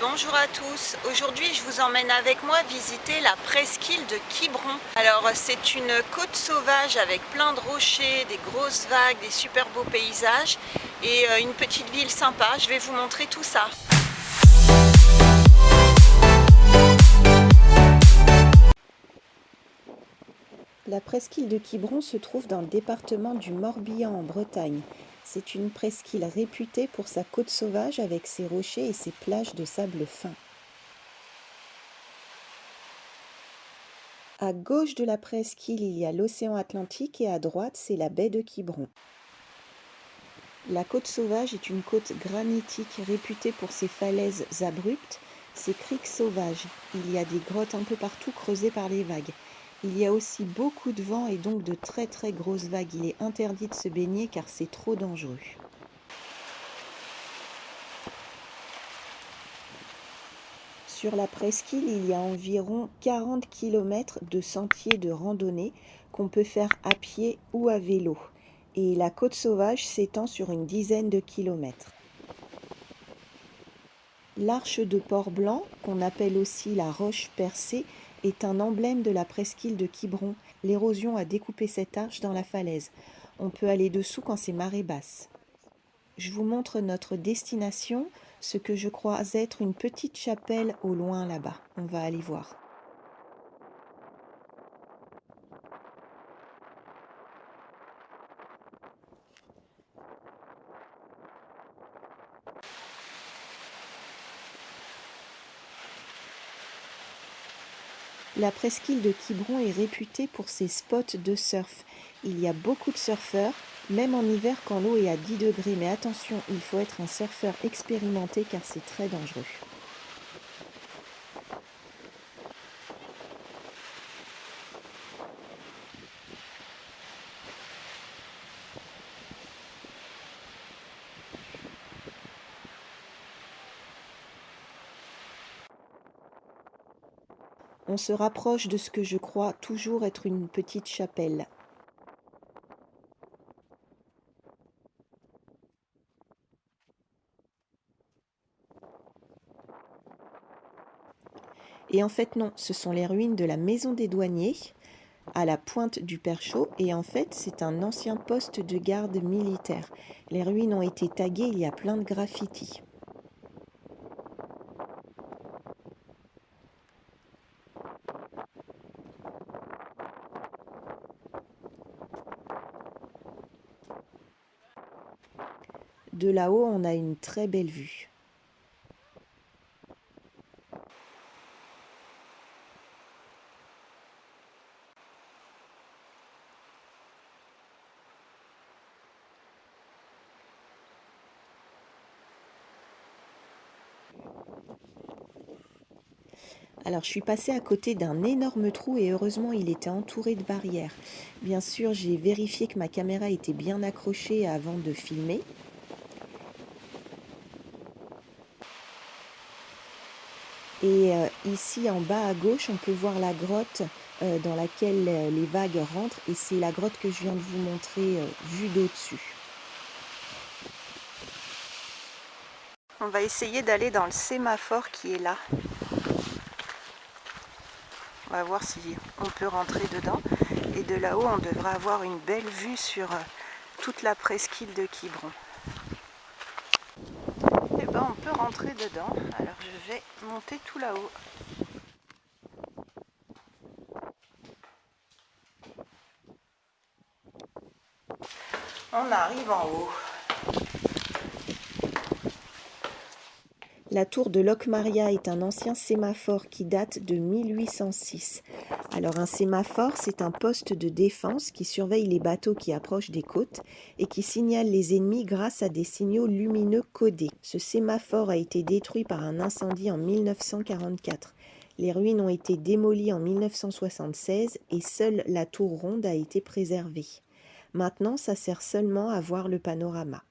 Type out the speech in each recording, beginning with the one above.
bonjour à tous. Aujourd'hui, je vous emmène avec moi visiter la presqu'île de Quiberon. Alors, c'est une côte sauvage avec plein de rochers, des grosses vagues, des super beaux paysages et euh, une petite ville sympa. Je vais vous montrer tout ça. La presqu'île de Quiberon se trouve dans le département du Morbihan en Bretagne. C'est une presqu'île réputée pour sa côte sauvage avec ses rochers et ses plages de sable fin. À gauche de la presqu'île, il y a l'océan Atlantique et à droite, c'est la baie de Quiberon. La côte sauvage est une côte granitique réputée pour ses falaises abruptes, ses criques sauvages. Il y a des grottes un peu partout creusées par les vagues. Il y a aussi beaucoup de vent et donc de très très grosses vagues. Il est interdit de se baigner car c'est trop dangereux. Sur la presqu'île, il y a environ 40 km de sentiers de randonnée qu'on peut faire à pied ou à vélo. Et la côte sauvage s'étend sur une dizaine de kilomètres. L'arche de Port-Blanc, qu'on appelle aussi la roche percée, est un emblème de la presqu'île de Quiberon. L'érosion a découpé cette arche dans la falaise. On peut aller dessous quand c'est marée basse. Je vous montre notre destination, ce que je crois être une petite chapelle au loin là-bas. On va aller voir. La presqu'île de Quiberon est réputée pour ses spots de surf. Il y a beaucoup de surfeurs, même en hiver quand l'eau est à 10 degrés. Mais attention, il faut être un surfeur expérimenté car c'est très dangereux. On se rapproche de ce que je crois toujours être une petite chapelle. Et en fait non, ce sont les ruines de la maison des douaniers à la pointe du Perchaud et en fait c'est un ancien poste de garde militaire. Les ruines ont été taguées, il y a plein de graffitis. De là-haut, on a une très belle vue. Alors je suis passée à côté d'un énorme trou et heureusement il était entouré de barrières. Bien sûr j'ai vérifié que ma caméra était bien accrochée avant de filmer. Et euh, ici en bas à gauche, on peut voir la grotte euh, dans laquelle euh, les vagues rentrent. Et c'est la grotte que je viens de vous montrer vue d'au-dessus. On va essayer d'aller dans le sémaphore qui est là. On va voir si on peut rentrer dedans. Et de là-haut, on devrait avoir une belle vue sur toute la presqu'île de Quiberon. Rentrer dedans. Alors je vais monter tout là-haut. On arrive en haut. La tour de Locmaria est un ancien sémaphore qui date de 1806. Alors un sémaphore, c'est un poste de défense qui surveille les bateaux qui approchent des côtes et qui signale les ennemis grâce à des signaux lumineux codés. Ce sémaphore a été détruit par un incendie en 1944. Les ruines ont été démolies en 1976 et seule la tour ronde a été préservée. Maintenant, ça sert seulement à voir le panorama.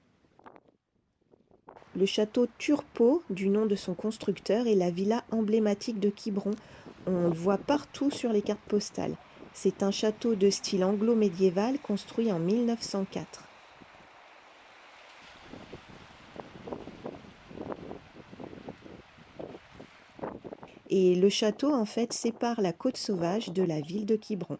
Le château Turpot, du nom de son constructeur, est la villa emblématique de Quiberon. On le voit partout sur les cartes postales. C'est un château de style anglo-médiéval construit en 1904. Et le château, en fait, sépare la côte sauvage de la ville de Quiberon.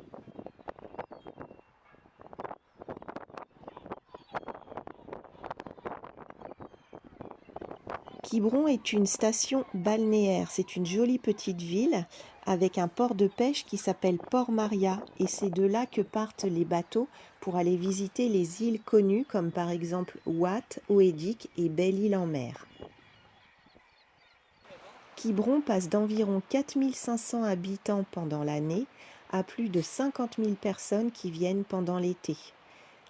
Quiberon est une station balnéaire. C'est une jolie petite ville avec un port de pêche qui s'appelle Port Maria. Et c'est de là que partent les bateaux pour aller visiter les îles connues comme par exemple Watt, Oedic et Belle-Île-en-Mer. Quiberon passe d'environ 4500 habitants pendant l'année à plus de 50 000 personnes qui viennent pendant l'été.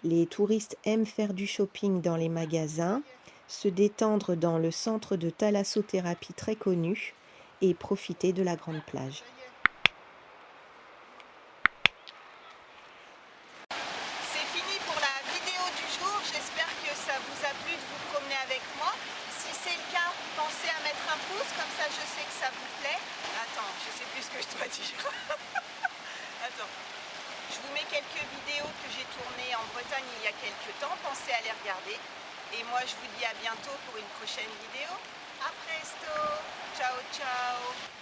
Les touristes aiment faire du shopping dans les magasins, se détendre dans le centre de thalassothérapie très connu et profiter de la grande plage. C'est fini pour la vidéo du jour. J'espère que ça vous a plu de vous promener avec moi. Si c'est le cas, pensez à mettre un pouce, comme ça je sais que ça vous plaît. Attends, je sais plus ce que je dois dire. Attends. Je vous mets quelques vidéos que j'ai tournées en Bretagne il y a quelques temps. Pensez à les regarder. Et moi, je vous dis à bientôt pour une prochaine vidéo. A presto Ciao, ciao